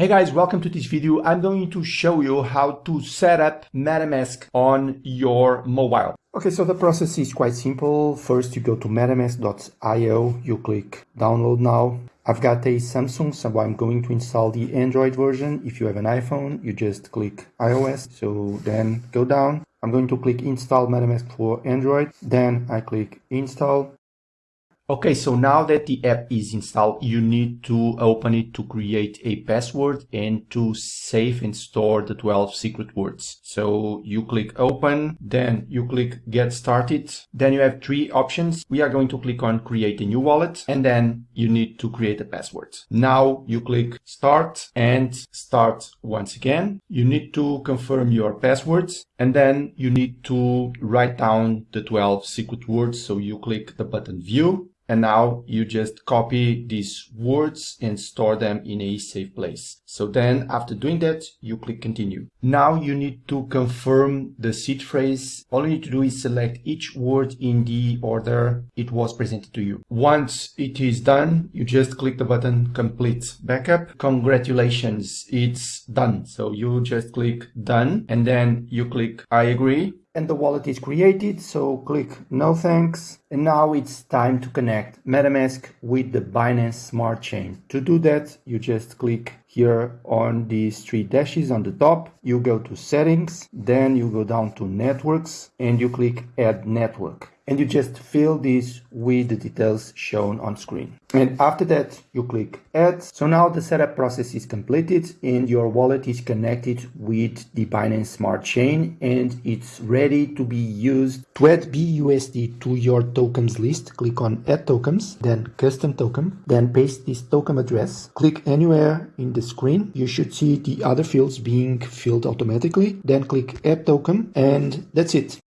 Hey guys, welcome to this video. I'm going to show you how to set up MetaMask on your mobile. Okay, so the process is quite simple. First, you go to metamask.io, you click download now. I've got a Samsung, so I'm going to install the Android version. If you have an iPhone, you just click iOS. So then go down. I'm going to click install MetaMask for Android. Then I click install. Okay, so now that the app is installed, you need to open it to create a password and to save and store the 12 secret words. So you click open, then you click get started. Then you have three options. We are going to click on create a new wallet and then you need to create a password. Now you click start and start once again. You need to confirm your passwords and then you need to write down the 12 secret words. So you click the button view and now you just copy these words and store them in a safe place. So then after doing that, you click continue. Now you need to confirm the seed phrase. All you need to do is select each word in the order it was presented to you. Once it is done, you just click the button complete backup. Congratulations, it's done. So you just click done and then you click I agree and the wallet is created so click no thanks. And now it's time to connect metamask with the binance smart chain. To do that you just click here on these three dashes on the top. You go to settings then you go down to networks and you click add network and you just fill this with the details shown on screen. And after that, you click add. So now the setup process is completed and your wallet is connected with the Binance Smart Chain and it's ready to be used to add BUSD to your tokens list. Click on add tokens, then custom token, then paste this token address. Click anywhere in the screen. You should see the other fields being filled automatically. Then click add token and that's it.